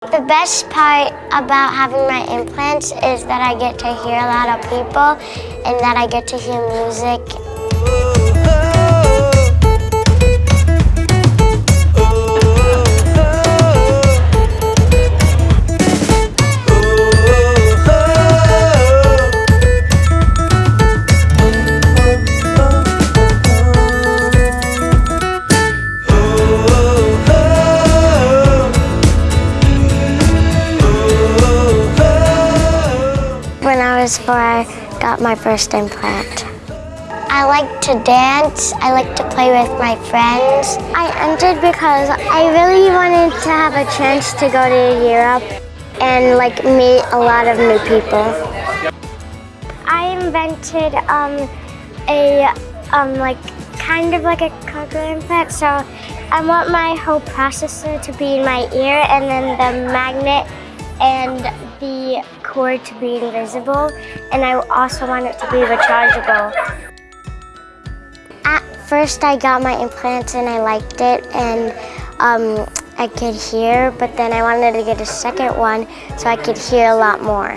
The best part about having my implants is that I get to hear a lot of people and that I get to hear music. When I was four, I got my first implant. I like to dance. I like to play with my friends. I entered because I really wanted to have a chance to go to Europe and like meet a lot of new people. I invented um, a um, like kind of like a cochlear implant. So I want my whole processor to be in my ear, and then the magnet and cord to be invisible. And I also want it to be rechargeable. At first, I got my implants and I liked it, and um, I could hear. But then I wanted to get a second one so I could hear a lot more.